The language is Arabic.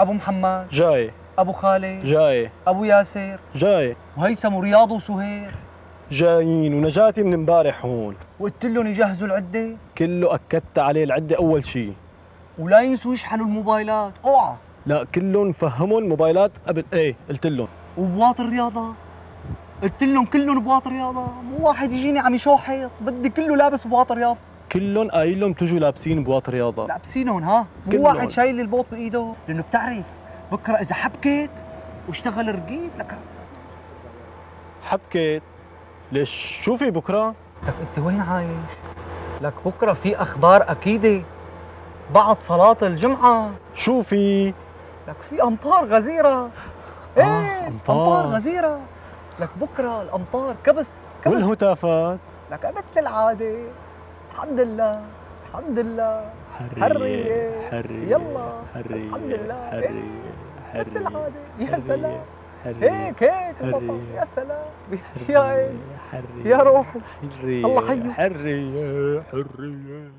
أبو محمد جاي. أبو خالد جاي. أبو ياسر. جاي. وهيثم ورياض وسهير. جايين ونجاتي من امبارح هون. وقلت لهم يجهزوا العدة. كله أكدت عليه العدة أول شيء ولا ينسوا يشحنوا الموبايلات. أوعى. لا كلهم فهمهم موبايلات قبل. إيه قلت لهم وبواط الرياضة. قلت لهم كلهم بواط رياضه مو واحد يجيني عم يشوحط بدي كله لابس بواط رياضه كلهم قايل لهم تجوا لابسين بواط رياضة. لابسينهم ها؟ مو. واحد شايل البوط بايده لأنه بتعرف بكرة إذا حبكت واشتغل رقيت لك حبكت ليش؟ شو في بكرة؟ لك أنت وين عايش؟ لك بكرة في أخبار أكيدة بعد صلاة الجمعة. شو في؟ لك في أمطار غزيرة. إيه آه، أمطار. أمطار. غزيرة. لك بكرة الأمطار كبس كبس. والهتافات. لك مثل العادة. الحمد لله الحمد لله حرية. حرية يلا. حرية الحمد لله. حرية مثل حرية العاده يا حرية. سلام حرية. هيك هيك حرية. يا سلام يا عيني حرية يا روحي حرية الله حيه. حرية حرية